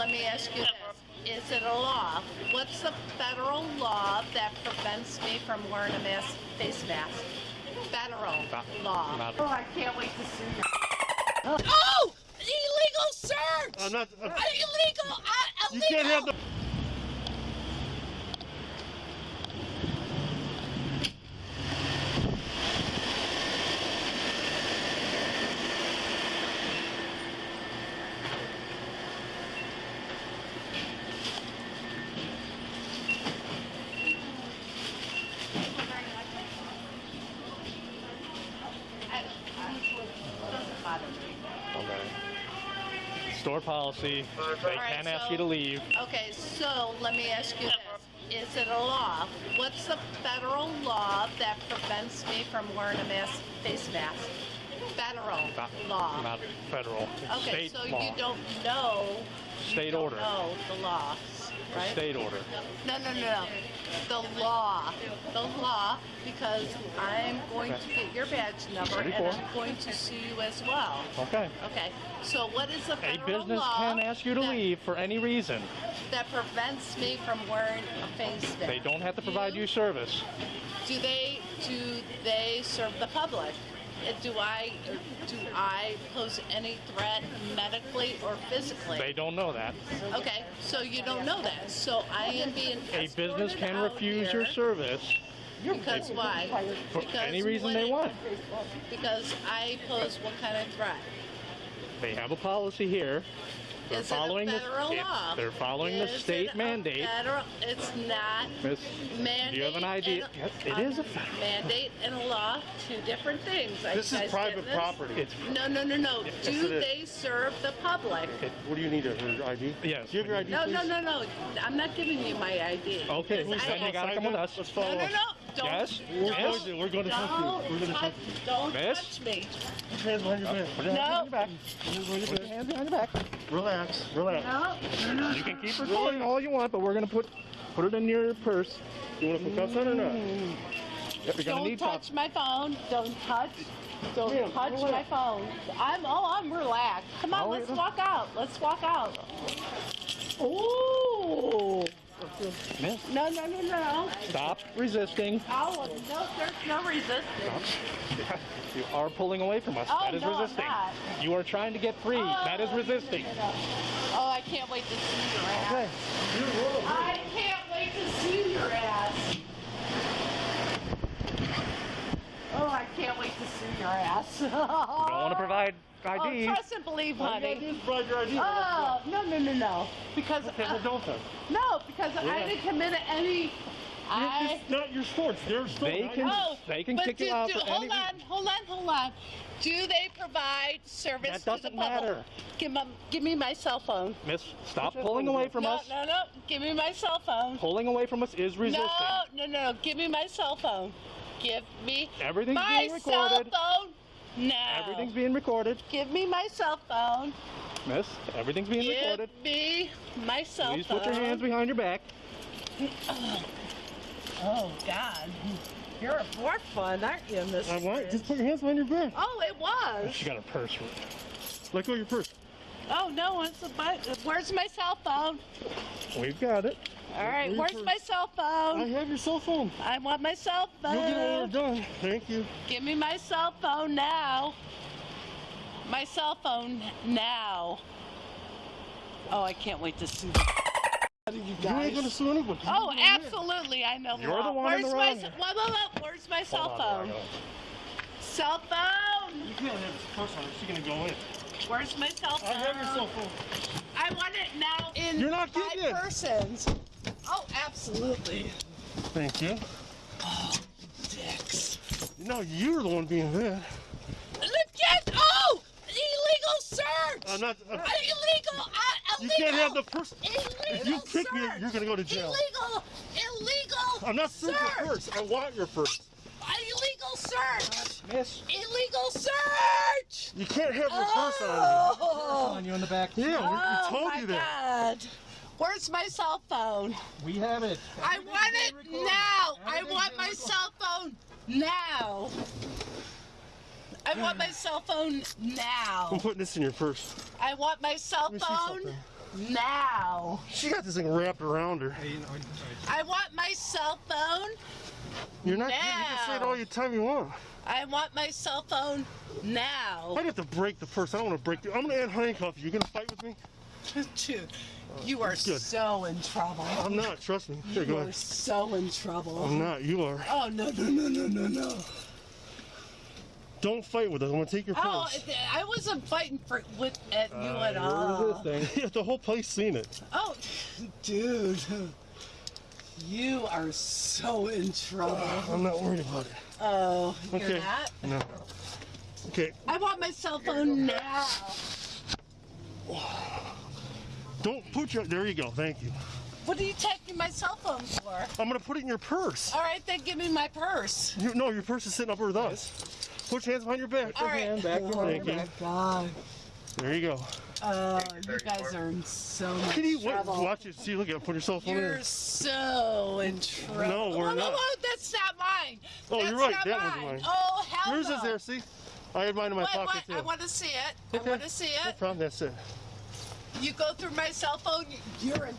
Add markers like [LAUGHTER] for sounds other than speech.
let me ask you this. Is it a law? What's the federal law that prevents me from wearing a mask, face mask? Federal Not- law. not- Oh, I can't wait to see you. Oh! Illegal search! I'm not. I'm- Illegal! Uh, you illegal! can't have the. Doesn't bother me. Okay. Store policy. They Alright, can ask so- you to leave. Okay, so let me ask you this. Is it a law? What's the federal law that prevents me from wearing a mask, face mask? Federal Not, law. not federal. Okay, state so law. you don't know. State order. know the laws, right? State order. No, no, no, no. The law. The law, because I'm going to get your badge number and 34. I'm going to sue you as well. Okay. Okay, so what is the law? A business law can ask you to that- leave for any reason. that prevents me from wearing a face mask? They don't have to provide Do- you service. Do they do they serve the public? Uh, Do I do I pose any threat medically or physically? They don't know that. Okay, so you don't know that. So I am being A business can refuse your service Because why? for Because any reason they want. Because I pose what kind of threat? They have a policy here. They're Is it a following the federal it's- law? they're following the Is it state a mandate. Federal, it's not Miss, mandate. do you have an idea? and- Yes, it um, is a federal. mandate and a law, two different things. This you is guys private this? property. It's No, no, no, no. Yes, Do it is. they serve the public? What do you need? Her ID? Yes. Do you have your ID? No, please? no, no, no. I'm not giving you my ID. Okay, Because then I- you gotta come with us. Let's No, follow no, us. no. Don't. Yes? We're Don't, going to. We're going to touch you. We're going don't to touch, touch you. don't Miss? touch me. Put your hands behind your back. Put your hands No. behind your back. Put your hands behind your hands behind your back. Relax. Relax. No, no, no. You can keep recording all you want, but we're gonna put put it in your purse. You want to put cuffs on or not? Mm. Yep, you're Don't need touch cuffs. my phone. Don't touch. Don't Ma'am, touch relax. my phone. I'm oh, I'm relaxed. Come on, Oh, let's walk out. Let's walk out. Ooh. Miss, No, no, no, no. stop resisting. Oh, no, there's no resistance. [LAUGHS] You are pulling away from us. Oh, that is no, I'm resisting. not. You are trying to get free. Oh, that is Oh, resisting. Oh, I can't wait to see your ass. Okay. I can't wait to see your ass. Oh, I can't wait to see your ass. [LAUGHS] You don't want to provide Oh, ID. trust and believe, All you gotta honey. do is provide your ID. Oh, no, no, no, no. Because, Okay, uh, well, don't then. no, because I didn't commit any, I, It's not your store. It's their store. They can- oh, they can but kick you do- out do- for Hold any- on, hold on, hold on. Do they provide service That to the doesn't public? matter. Give, my, give me my cell phone. Miss, stop pulling away from no, us. no, no. No. Give me my cell phone. Pulling away from us is resisting. No, no, no. Give me my cell phone. Give me Everything's my being cell recorded. phone now. Everything's being recorded. Give me my cell phone. Miss, everything's being Give recorded. me my cell Please phone. put your hands behind your back. Oh, oh God, you're a more fun, aren't you, Mister? I want. Just put your hands behind your back. Oh, it was. She got a purse. Let go of your purse. Oh no, it's a but. Where's my cell phone? We've got it. All right, Where's where's your- my cell phone? I have your cell phone. I want my cell phone. You'll get an order done. Thank you. Give me my cell phone now. My cell phone now. Oh, I can't wait to see you You ain't gonna sue anybody. Oh, absolutely, I know. You're the law. one in Where's the my wrong. ce- whoa, whoa, whoa, Where's my cell on, phone? hold. Cell phone. You can't have this purse on. She's gonna go in. Where's my cell phone? I have your cell phone. I want it now in You're not five getting it. persons. Oh, absolutely. Thank you. Dicks. You know, you're the one being bad. Look at oh, illegal search. I'm not. I'm, illegal. Uh, you can't have the purse. Illegal If you kick me, search. you're gonna go to jail. Illegal. Illegal. I'm not suing search. your purse. I want your purse. Illegal search. Miss, Illegal search. You can't have your purse on. Oh. on you in the back. Yeah, we, we Oh told you that. God. Where's my cell phone? We have it. I want it now. I want my cell phone now. I want my cell phone now. I'm putting this in your purse. I want my cell Let me see phone now. She got this thing wrapped around her. I want my cell phone. You're not. You can say it all the time you want. I want my cell phone now. I'd have to break the purse. I don't want to break the. I'm gonna handcuff you. You gonna fight with me? [LAUGHS] Dude, you are Good. so in trouble. I'm not. Trust me. Here, You are ahead. so in trouble. I'm not. You are. Oh no no no no no no! Don't fight with us. I'm gonna take your phone. Oh, purse. I wasn't fighting for with at you Uh, at all. Yeah, [LAUGHS] the whole place seen it. Oh, dude, you are so in trouble. [SIGHS] I'm not worried about it. Oh, you're Okay. not. No. Okay. I want my cell phone now. [SIGHS] [SIGHS] Don't put your. There you go. Thank you. What are you taking my cell phone for? I'm gonna put it in your purse. All right, then give me my purse. You, no, your purse is sitting up with us. Put your hands behind your back. All right. Back Thank you. Oh God. There you go. Oh, you guys are in so much Can you wait, watch it? See, look at it. Put your cell phone in. You're there. so in trouble. No, we're Whoa, whoa, not. whoa, that's not mine. Oh, That's you're right, not that was mine. mine. Oh, hell Yours no. is there. See, I had mine in my Wait, pocket what? too. I want to see it. Okay. I want to see No it. problem. That's it. You go through my cell phone. You're in